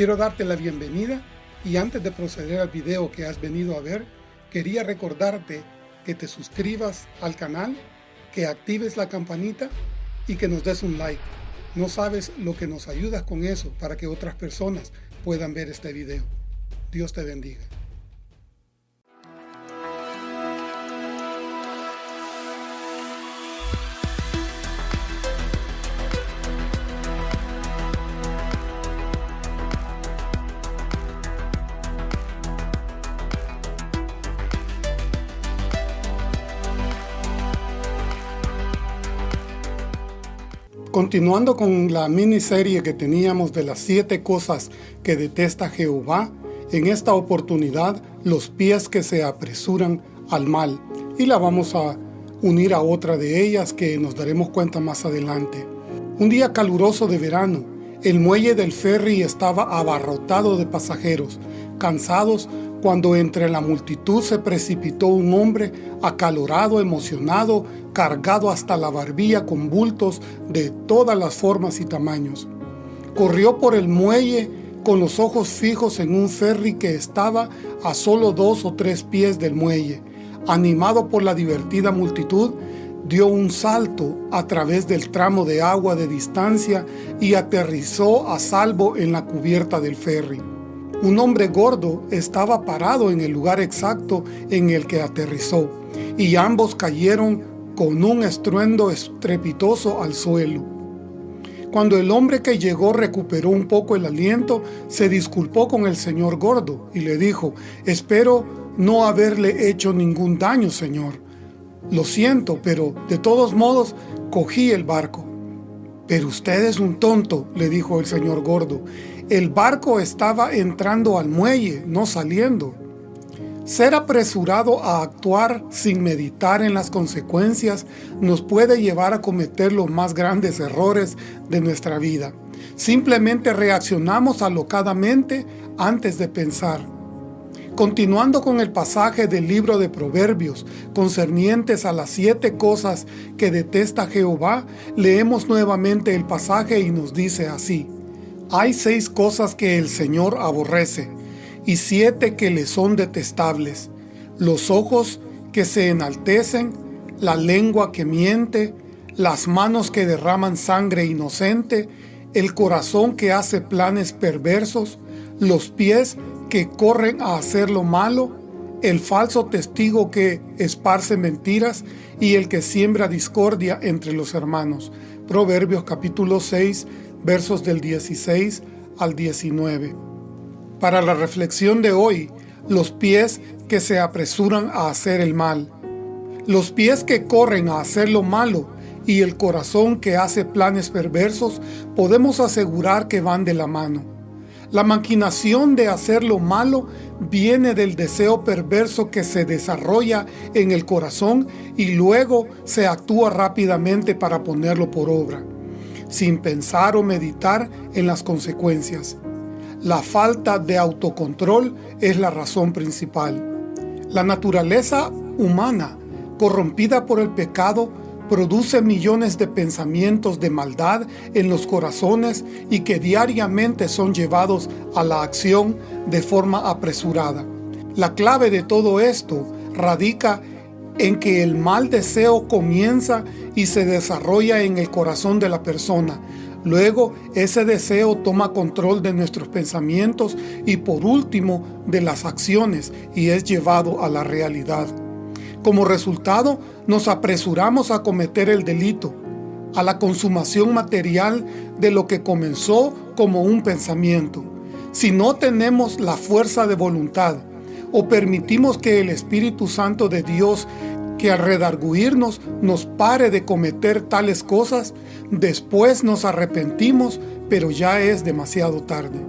Quiero darte la bienvenida y antes de proceder al video que has venido a ver, quería recordarte que te suscribas al canal, que actives la campanita y que nos des un like. No sabes lo que nos ayudas con eso para que otras personas puedan ver este video. Dios te bendiga. Continuando con la miniserie que teníamos de las siete cosas que detesta Jehová, en esta oportunidad los pies que se apresuran al mal, y la vamos a unir a otra de ellas que nos daremos cuenta más adelante. Un día caluroso de verano, el muelle del ferry estaba abarrotado de pasajeros, cansados cuando entre la multitud se precipitó un hombre acalorado, emocionado, cargado hasta la barbilla con bultos de todas las formas y tamaños. Corrió por el muelle con los ojos fijos en un ferry que estaba a solo dos o tres pies del muelle. Animado por la divertida multitud, dio un salto a través del tramo de agua de distancia y aterrizó a salvo en la cubierta del ferry. Un hombre gordo estaba parado en el lugar exacto en el que aterrizó, y ambos cayeron con un estruendo estrepitoso al suelo. Cuando el hombre que llegó recuperó un poco el aliento, se disculpó con el señor gordo y le dijo, espero no haberle hecho ningún daño, señor. Lo siento, pero de todos modos cogí el barco. Pero usted es un tonto, le dijo el señor gordo. El barco estaba entrando al muelle, no saliendo. Ser apresurado a actuar sin meditar en las consecuencias nos puede llevar a cometer los más grandes errores de nuestra vida. Simplemente reaccionamos alocadamente antes de pensar. Continuando con el pasaje del libro de Proverbios concernientes a las siete cosas que detesta Jehová, leemos nuevamente el pasaje y nos dice así. Hay seis cosas que el Señor aborrece, y siete que le son detestables. Los ojos que se enaltecen, la lengua que miente, las manos que derraman sangre inocente, el corazón que hace planes perversos, los pies que corren a hacer lo malo, el falso testigo que esparce mentiras y el que siembra discordia entre los hermanos. Proverbios capítulo 6, versos del 16 al 19. Para la reflexión de hoy, los pies que se apresuran a hacer el mal. Los pies que corren a hacer lo malo y el corazón que hace planes perversos, podemos asegurar que van de la mano. La maquinación de hacer lo malo viene del deseo perverso que se desarrolla en el corazón y luego se actúa rápidamente para ponerlo por obra sin pensar o meditar en las consecuencias. La falta de autocontrol es la razón principal. La naturaleza humana, corrompida por el pecado, produce millones de pensamientos de maldad en los corazones y que diariamente son llevados a la acción de forma apresurada. La clave de todo esto radica en que el mal deseo comienza y se desarrolla en el corazón de la persona. Luego, ese deseo toma control de nuestros pensamientos y por último, de las acciones y es llevado a la realidad. Como resultado, nos apresuramos a cometer el delito, a la consumación material de lo que comenzó como un pensamiento. Si no tenemos la fuerza de voluntad, o permitimos que el Espíritu Santo de Dios que al redarguirnos nos pare de cometer tales cosas, después nos arrepentimos, pero ya es demasiado tarde.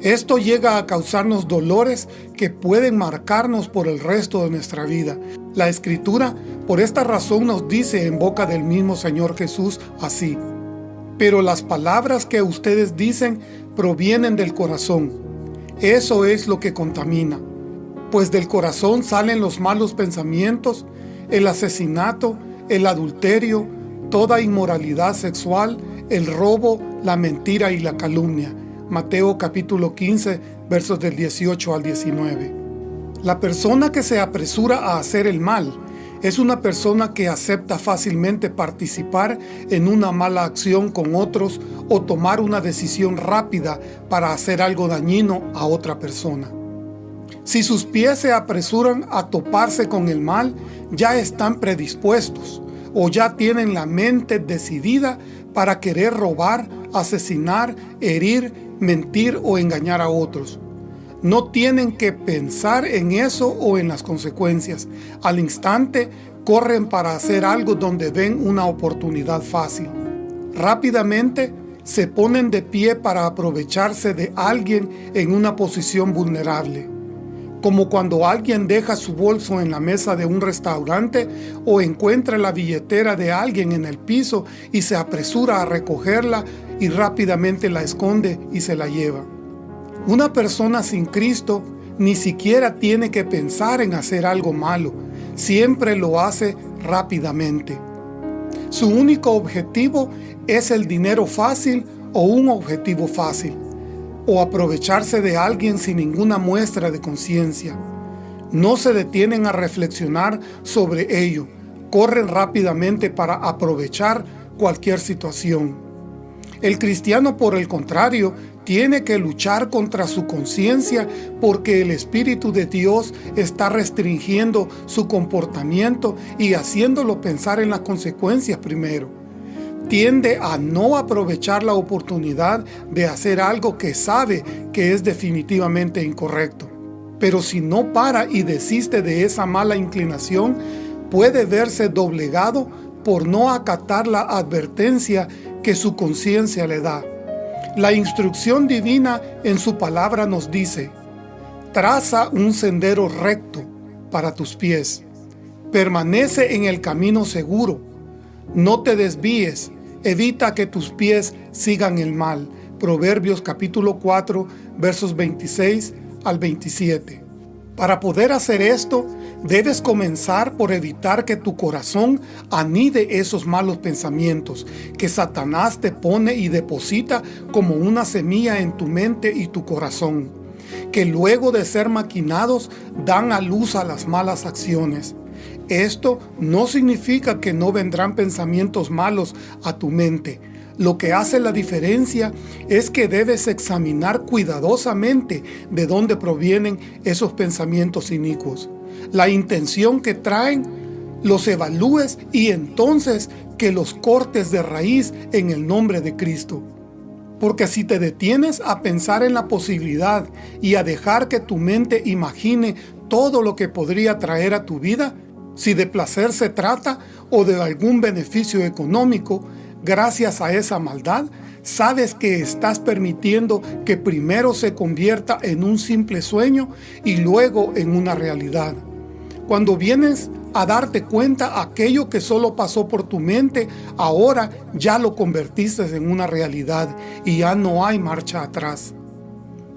Esto llega a causarnos dolores que pueden marcarnos por el resto de nuestra vida. La Escritura por esta razón nos dice en boca del mismo Señor Jesús así, Pero las palabras que ustedes dicen provienen del corazón. Eso es lo que contamina. Pues del corazón salen los malos pensamientos, el asesinato, el adulterio, toda inmoralidad sexual, el robo, la mentira y la calumnia. Mateo capítulo 15, versos del 18 al 19. La persona que se apresura a hacer el mal es una persona que acepta fácilmente participar en una mala acción con otros o tomar una decisión rápida para hacer algo dañino a otra persona. Si sus pies se apresuran a toparse con el mal, ya están predispuestos o ya tienen la mente decidida para querer robar, asesinar, herir, mentir o engañar a otros. No tienen que pensar en eso o en las consecuencias. Al instante corren para hacer algo donde ven una oportunidad fácil. Rápidamente se ponen de pie para aprovecharse de alguien en una posición vulnerable. Como cuando alguien deja su bolso en la mesa de un restaurante o encuentra la billetera de alguien en el piso y se apresura a recogerla y rápidamente la esconde y se la lleva. Una persona sin Cristo ni siquiera tiene que pensar en hacer algo malo, siempre lo hace rápidamente. Su único objetivo es el dinero fácil o un objetivo fácil, o aprovecharse de alguien sin ninguna muestra de conciencia. No se detienen a reflexionar sobre ello, corren rápidamente para aprovechar cualquier situación. El cristiano, por el contrario, tiene que luchar contra su conciencia porque el Espíritu de Dios está restringiendo su comportamiento y haciéndolo pensar en las consecuencias primero. Tiende a no aprovechar la oportunidad de hacer algo que sabe que es definitivamente incorrecto. Pero si no para y desiste de esa mala inclinación, puede verse doblegado por no acatar la advertencia que su conciencia le da. La instrucción divina en su palabra nos dice, traza un sendero recto para tus pies, permanece en el camino seguro, no te desvíes, evita que tus pies sigan el mal. Proverbios capítulo 4, versos 26 al 27. Para poder hacer esto, debes comenzar por evitar que tu corazón anide esos malos pensamientos que Satanás te pone y deposita como una semilla en tu mente y tu corazón, que luego de ser maquinados dan a luz a las malas acciones. Esto no significa que no vendrán pensamientos malos a tu mente, lo que hace la diferencia es que debes examinar cuidadosamente de dónde provienen esos pensamientos inicuos. La intención que traen, los evalúes y entonces que los cortes de raíz en el nombre de Cristo. Porque si te detienes a pensar en la posibilidad y a dejar que tu mente imagine todo lo que podría traer a tu vida, si de placer se trata o de algún beneficio económico, gracias a esa maldad, sabes que estás permitiendo que primero se convierta en un simple sueño y luego en una realidad. Cuando vienes a darte cuenta aquello que solo pasó por tu mente, ahora ya lo convertiste en una realidad y ya no hay marcha atrás.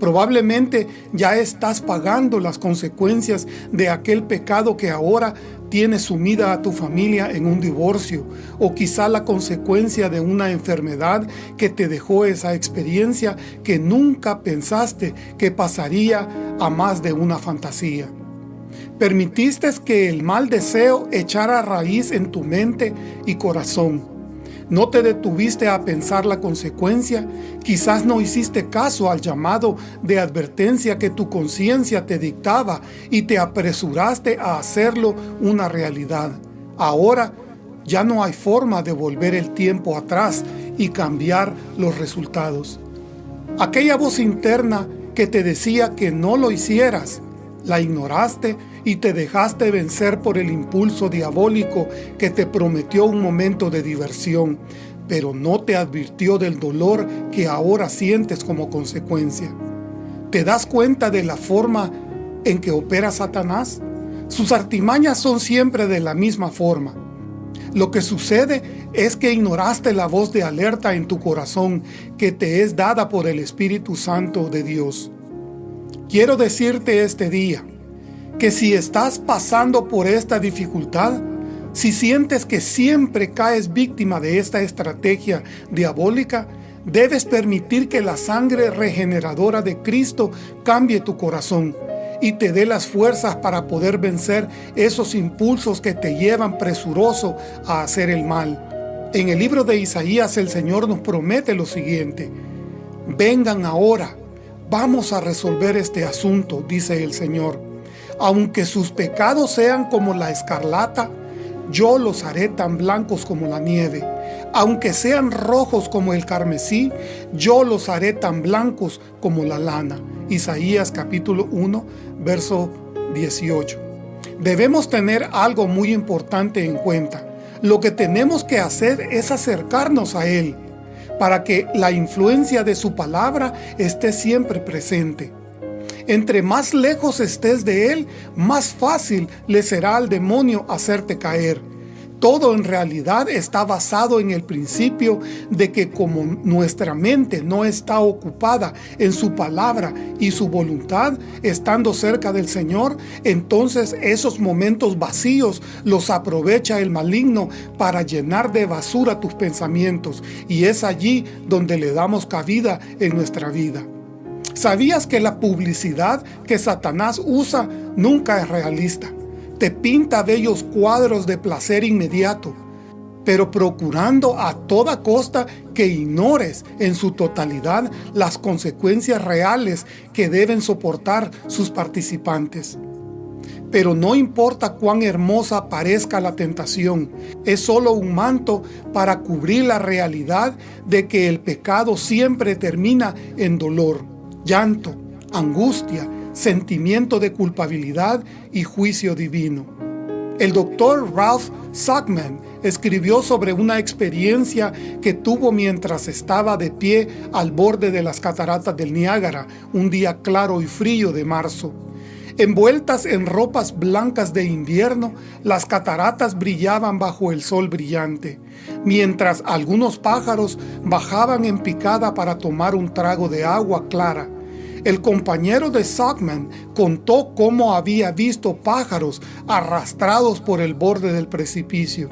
Probablemente ya estás pagando las consecuencias de aquel pecado que ahora tiene sumida a tu familia en un divorcio o quizá la consecuencia de una enfermedad que te dejó esa experiencia que nunca pensaste que pasaría a más de una fantasía. Permitiste que el mal deseo echara raíz en tu mente y corazón no te detuviste a pensar la consecuencia, quizás no hiciste caso al llamado de advertencia que tu conciencia te dictaba y te apresuraste a hacerlo una realidad. Ahora ya no hay forma de volver el tiempo atrás y cambiar los resultados. Aquella voz interna que te decía que no lo hicieras, la ignoraste y te dejaste vencer por el impulso diabólico que te prometió un momento de diversión, pero no te advirtió del dolor que ahora sientes como consecuencia. ¿Te das cuenta de la forma en que opera Satanás? Sus artimañas son siempre de la misma forma. Lo que sucede es que ignoraste la voz de alerta en tu corazón que te es dada por el Espíritu Santo de Dios. Quiero decirte este día, que si estás pasando por esta dificultad, si sientes que siempre caes víctima de esta estrategia diabólica, Debes permitir que la sangre regeneradora de Cristo cambie tu corazón y te dé las fuerzas para poder vencer esos impulsos que te llevan presuroso a hacer el mal. En el libro de Isaías el Señor nos promete lo siguiente, Vengan ahora, vamos a resolver este asunto, dice el Señor. Aunque sus pecados sean como la escarlata, yo los haré tan blancos como la nieve. Aunque sean rojos como el carmesí, yo los haré tan blancos como la lana. Isaías capítulo 1, verso 18. Debemos tener algo muy importante en cuenta. Lo que tenemos que hacer es acercarnos a Él, para que la influencia de su palabra esté siempre presente. Entre más lejos estés de Él, más fácil le será al demonio hacerte caer. Todo en realidad está basado en el principio de que como nuestra mente no está ocupada en su palabra y su voluntad, estando cerca del Señor, entonces esos momentos vacíos los aprovecha el maligno para llenar de basura tus pensamientos y es allí donde le damos cabida en nuestra vida. ¿Sabías que la publicidad que Satanás usa nunca es realista? Te pinta bellos cuadros de placer inmediato, pero procurando a toda costa que ignores en su totalidad las consecuencias reales que deben soportar sus participantes. Pero no importa cuán hermosa parezca la tentación, es solo un manto para cubrir la realidad de que el pecado siempre termina en dolor, llanto, angustia, sentimiento de culpabilidad y juicio divino. El doctor Ralph Sackman escribió sobre una experiencia que tuvo mientras estaba de pie al borde de las cataratas del Niágara un día claro y frío de marzo. Envueltas en ropas blancas de invierno, las cataratas brillaban bajo el sol brillante, mientras algunos pájaros bajaban en picada para tomar un trago de agua clara. El compañero de Sackman contó cómo había visto pájaros arrastrados por el borde del precipicio.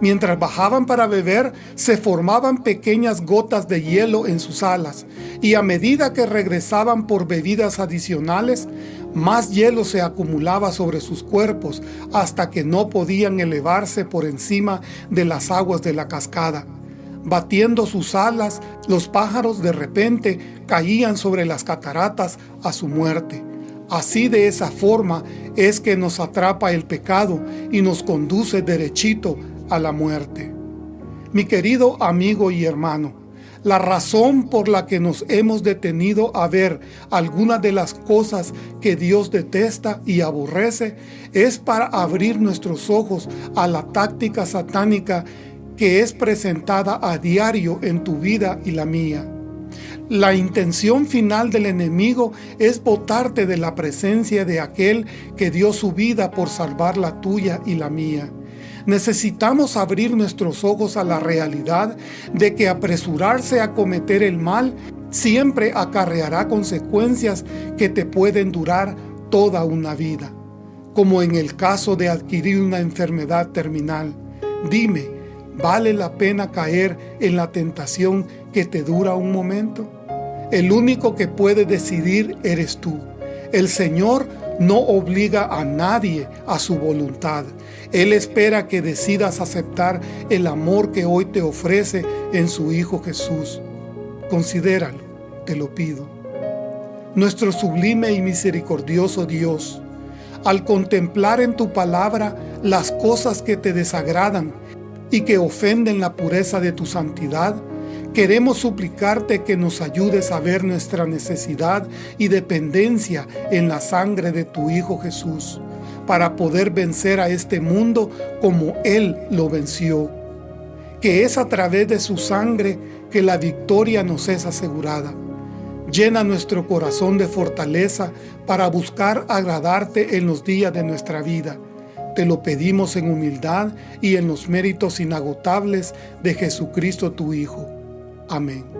Mientras bajaban para beber, se formaban pequeñas gotas de hielo en sus alas, y a medida que regresaban por bebidas adicionales, más hielo se acumulaba sobre sus cuerpos hasta que no podían elevarse por encima de las aguas de la cascada. Batiendo sus alas, los pájaros de repente caían sobre las cataratas a su muerte. Así de esa forma es que nos atrapa el pecado y nos conduce derechito a la muerte. Mi querido amigo y hermano, la razón por la que nos hemos detenido a ver algunas de las cosas que Dios detesta y aborrece es para abrir nuestros ojos a la táctica satánica que es presentada a diario en tu vida y la mía. La intención final del enemigo es botarte de la presencia de aquel que dio su vida por salvar la tuya y la mía. Necesitamos abrir nuestros ojos a la realidad de que apresurarse a cometer el mal siempre acarreará consecuencias que te pueden durar toda una vida, como en el caso de adquirir una enfermedad terminal. Dime, ¿Vale la pena caer en la tentación que te dura un momento? El único que puede decidir eres tú. El Señor no obliga a nadie a su voluntad. Él espera que decidas aceptar el amor que hoy te ofrece en su Hijo Jesús. Considéralo, te lo pido. Nuestro sublime y misericordioso Dios, al contemplar en tu palabra las cosas que te desagradan y que ofenden la pureza de tu santidad, queremos suplicarte que nos ayudes a ver nuestra necesidad y dependencia en la sangre de tu Hijo Jesús, para poder vencer a este mundo como Él lo venció. Que es a través de su sangre que la victoria nos es asegurada. Llena nuestro corazón de fortaleza para buscar agradarte en los días de nuestra vida te lo pedimos en humildad y en los méritos inagotables de Jesucristo tu Hijo. Amén.